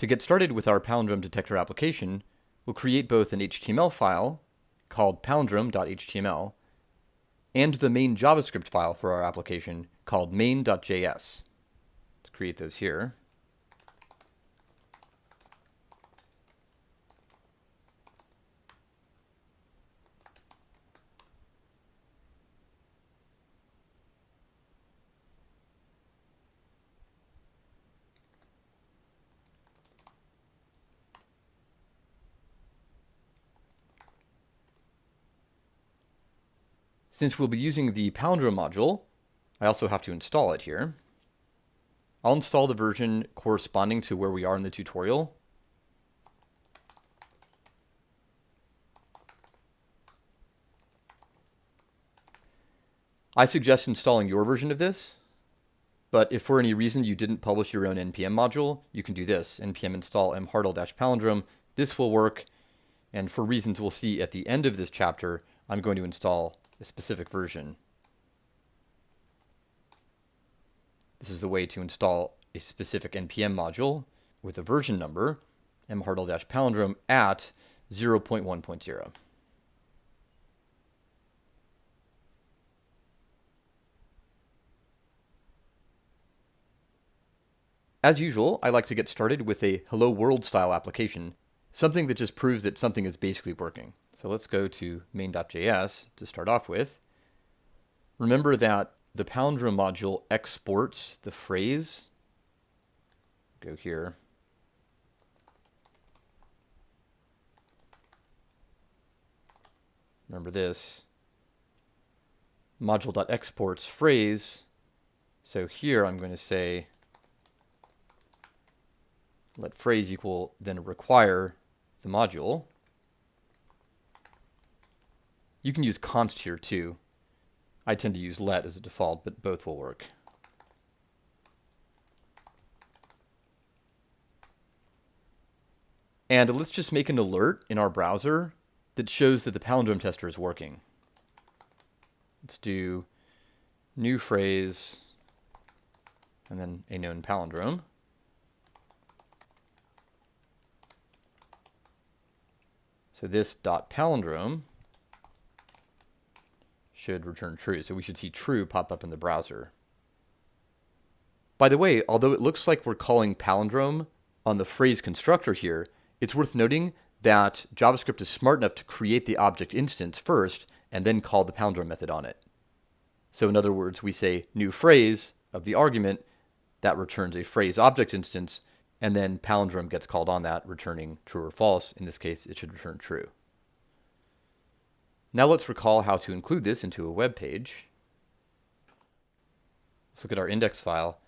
To get started with our palindrome detector application, we'll create both an HTML file called palindrome.html and the main JavaScript file for our application called main.js. Let's create those here. Since we'll be using the Palindrome module, I also have to install it here. I'll install the version corresponding to where we are in the tutorial. I suggest installing your version of this, but if for any reason you didn't publish your own npm module, you can do this, npm install mhartl-palindrome. This will work, and for reasons we'll see at the end of this chapter, I'm going to install a specific version. This is the way to install a specific NPM module with a version number, mhartl-palindrome at 0.1.0. As usual, I like to get started with a hello world style application, something that just proves that something is basically working. So let's go to main.js to start off with. Remember that the palindrome module exports the phrase. Go here. Remember this. Module.exports phrase. So here I'm going to say let phrase equal then require the module. You can use const here too. I tend to use let as a default, but both will work. And let's just make an alert in our browser that shows that the palindrome tester is working. Let's do new phrase and then a known palindrome. So this dot palindrome should return true. So we should see true pop up in the browser. By the way, although it looks like we're calling palindrome on the phrase constructor here, it's worth noting that JavaScript is smart enough to create the object instance first and then call the palindrome method on it. So in other words, we say new phrase of the argument that returns a phrase object instance, and then palindrome gets called on that, returning true or false. In this case, it should return true. Now let's recall how to include this into a web page. Let's look at our index file.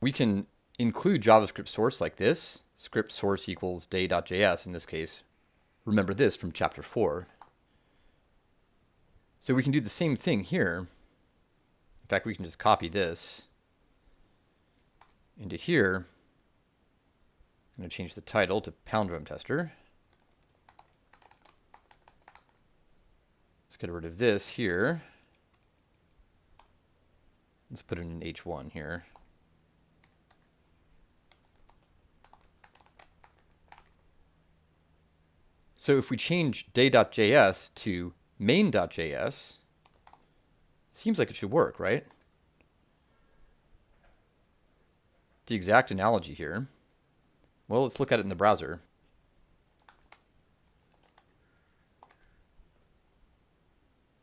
We can include JavaScript source like this, script source equals day.js in this case. Remember this from chapter 4. So we can do the same thing here. In fact, we can just copy this into here. I'm going to change the title to palindrome tester. Let's get rid of this here. Let's put it in H1 here. So if we change day.js to main.js, seems like it should work, right? The exact analogy here. Well, let's look at it in the browser.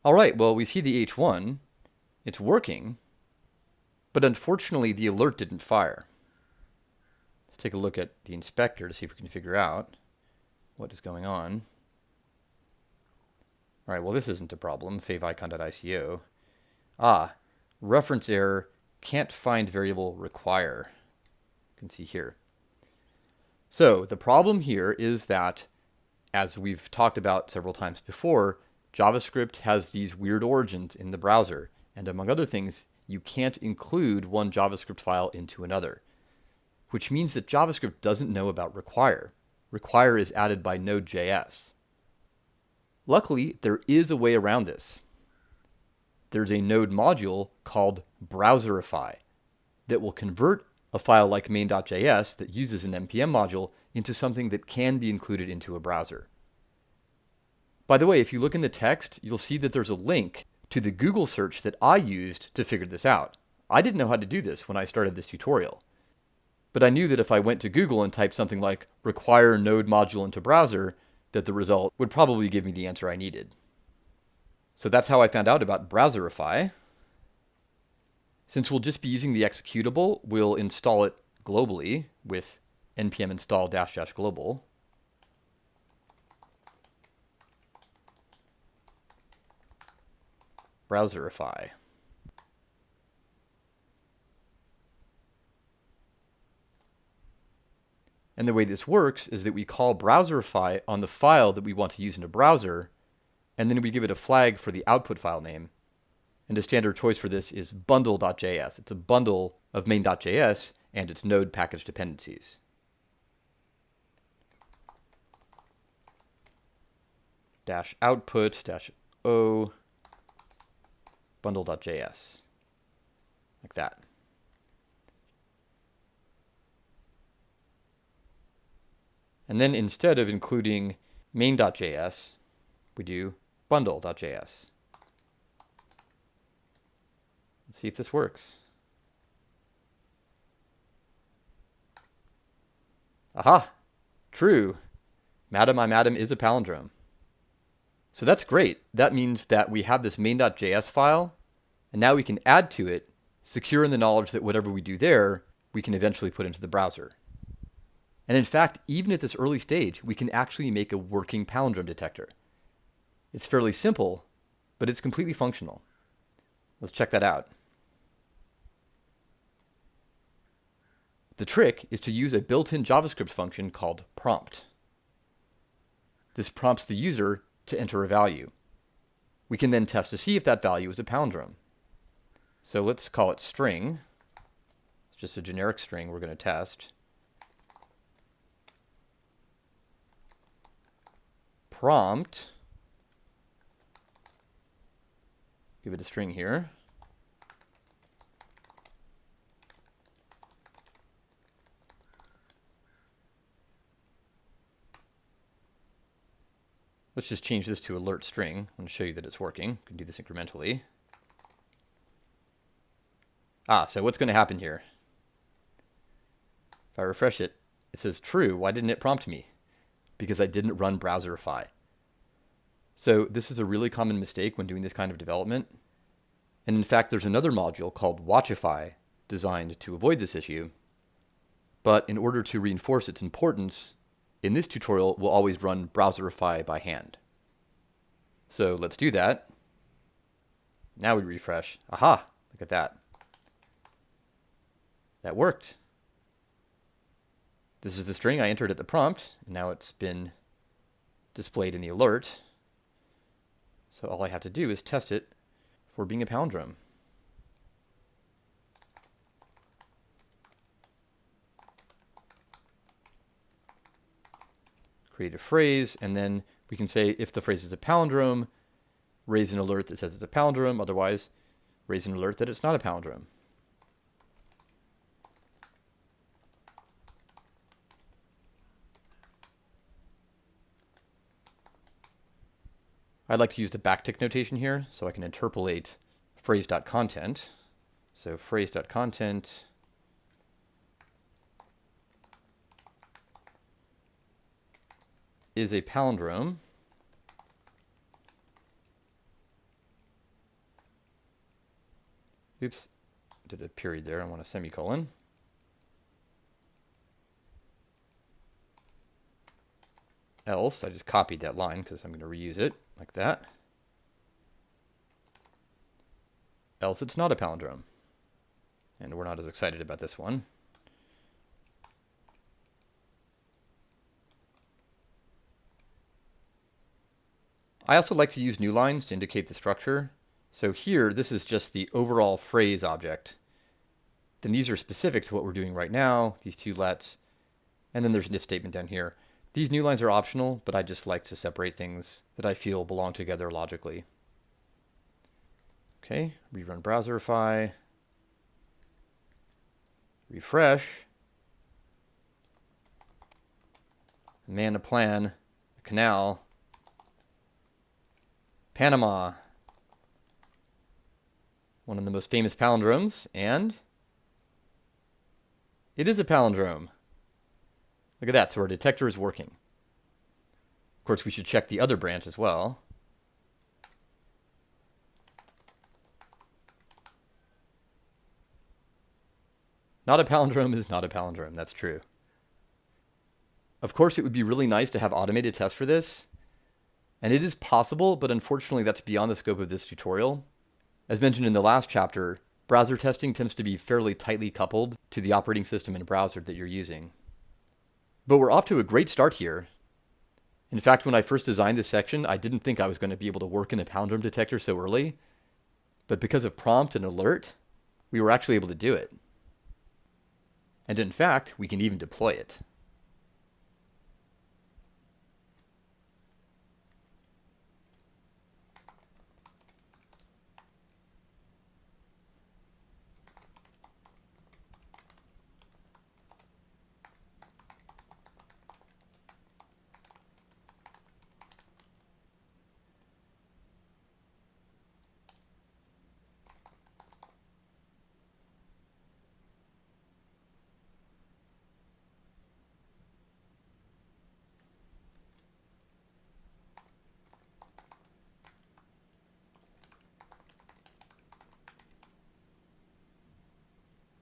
All right, well, we see the H1. It's working, but unfortunately the alert didn't fire. Let's take a look at the inspector to see if we can figure out what is going on. All right, well, this isn't a problem, favicon.ico. Ah, reference error, can't find variable require. You can see here. So the problem here is that, as we've talked about several times before, JavaScript has these weird origins in the browser, and among other things, you can't include one JavaScript file into another, which means that JavaScript doesn't know about require. Require is added by Node.js. Luckily, there is a way around this. There's a Node module called Browserify that will convert a file like main.js that uses an NPM module into something that can be included into a browser. By the way, if you look in the text, you'll see that there's a link to the Google search that I used to figure this out. I didn't know how to do this when I started this tutorial. But I knew that if I went to Google and typed something like require node module into browser, that the result would probably give me the answer I needed. So that's how I found out about Browserify. Since we'll just be using the executable, we'll install it globally with npm install dash dash global. Browserify. And the way this works is that we call Browserify on the file that we want to use in a browser, and then we give it a flag for the output file name. And the standard choice for this is bundle.js. It's a bundle of main.js and its node package dependencies. Dash output dash o bundle.js. Like that. And then instead of including main.js, we do bundle.js. Let's see if this works. Aha! True. Madam, I'm Adam is a palindrome. So that's great. That means that we have this main.js file, and now we can add to it, secure in the knowledge that whatever we do there, we can eventually put into the browser. And in fact, even at this early stage, we can actually make a working palindrome detector. It's fairly simple, but it's completely functional. Let's check that out. The trick is to use a built-in JavaScript function called prompt. This prompts the user to enter a value. We can then test to see if that value is a palindrome. So let's call it string. It's just a generic string we're going to test. prompt, give it a string here. Let's just change this to alert string. I'm going to show you that it's working. We can do this incrementally. Ah, so what's going to happen here? If I refresh it, it says true. Why didn't it prompt me? because I didn't run Browserify. So this is a really common mistake when doing this kind of development. And in fact, there's another module called Watchify designed to avoid this issue. But in order to reinforce its importance, in this tutorial, we'll always run Browserify by hand. So let's do that. Now we refresh. Aha, look at that. That worked. This is the string I entered at the prompt, and now it's been displayed in the alert. So all I have to do is test it for being a palindrome. Create a phrase, and then we can say if the phrase is a palindrome, raise an alert that says it's a palindrome, otherwise raise an alert that it's not a palindrome. I'd like to use the backtick notation here so I can interpolate phrase.content. So phrase.content is a palindrome. Oops, did a period there. I want a semicolon. Else, I just copied that line because I'm going to reuse it like that. Else it's not a palindrome. And we're not as excited about this one. I also like to use new lines to indicate the structure. So here, this is just the overall phrase object. Then these are specific to what we're doing right now, these two lets. And then there's an if statement down here. These new lines are optional, but I just like to separate things that I feel belong together logically. Okay, rerun Browserify. refresh, man a plan, a canal, Panama, one of the most famous palindromes, and it is a palindrome. Look at that, so our detector is working. Of course, we should check the other branch as well. Not a palindrome is not a palindrome, that's true. Of course, it would be really nice to have automated tests for this, and it is possible, but unfortunately that's beyond the scope of this tutorial. As mentioned in the last chapter, browser testing tends to be fairly tightly coupled to the operating system and browser that you're using. But we're off to a great start here. In fact, when I first designed this section, I didn't think I was going to be able to work in a palindrome detector so early. But because of prompt and alert, we were actually able to do it. And in fact, we can even deploy it.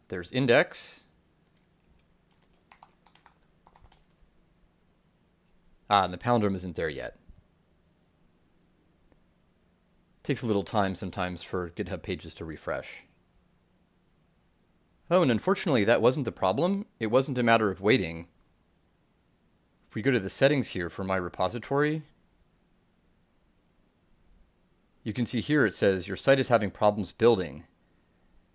There's index. Ah, and the palindrome isn't there yet. Takes a little time sometimes for GitHub pages to refresh. Oh, and unfortunately that wasn't the problem. It wasn't a matter of waiting. If we go to the settings here for my repository, you can see here it says your site is having problems building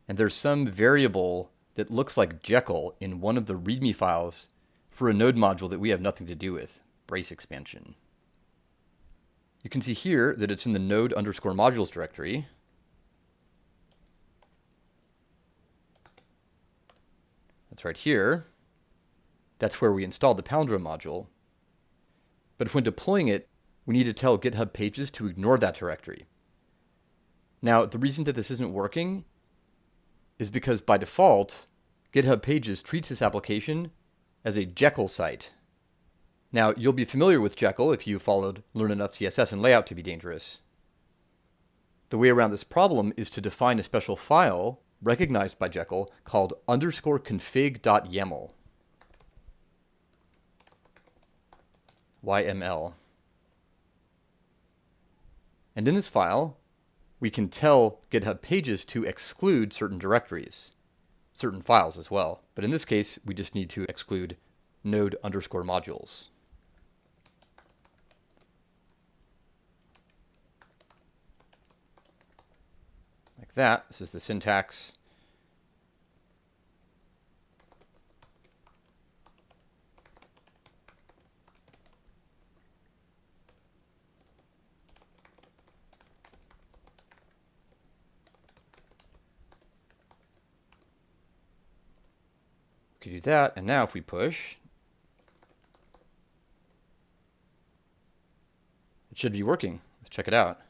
and there's some variable that looks like Jekyll in one of the README files for a node module that we have nothing to do with, brace expansion. You can see here that it's in the node underscore modules directory. That's right here. That's where we installed the Palindrome module. But when deploying it, we need to tell GitHub Pages to ignore that directory. Now, the reason that this isn't working is because by default, GitHub Pages treats this application as a Jekyll site. Now, you'll be familiar with Jekyll if you followed Learn Enough CSS and Layout to be dangerous. The way around this problem is to define a special file recognized by Jekyll called underscore config.yaml. YML. And in this file, we can tell GitHub Pages to exclude certain directories, certain files as well. But in this case, we just need to exclude node underscore modules. Like that. This is the syntax. Could do that. And now if we push, it should be working. Let's check it out.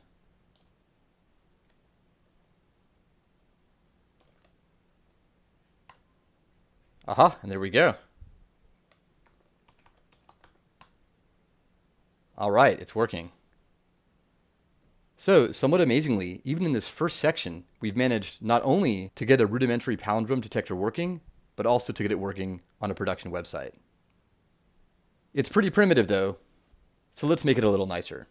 Aha, and there we go. All right, it's working. So, somewhat amazingly, even in this first section, we've managed not only to get a rudimentary palindrome detector working, but also to get it working on a production website. It's pretty primitive though, so let's make it a little nicer.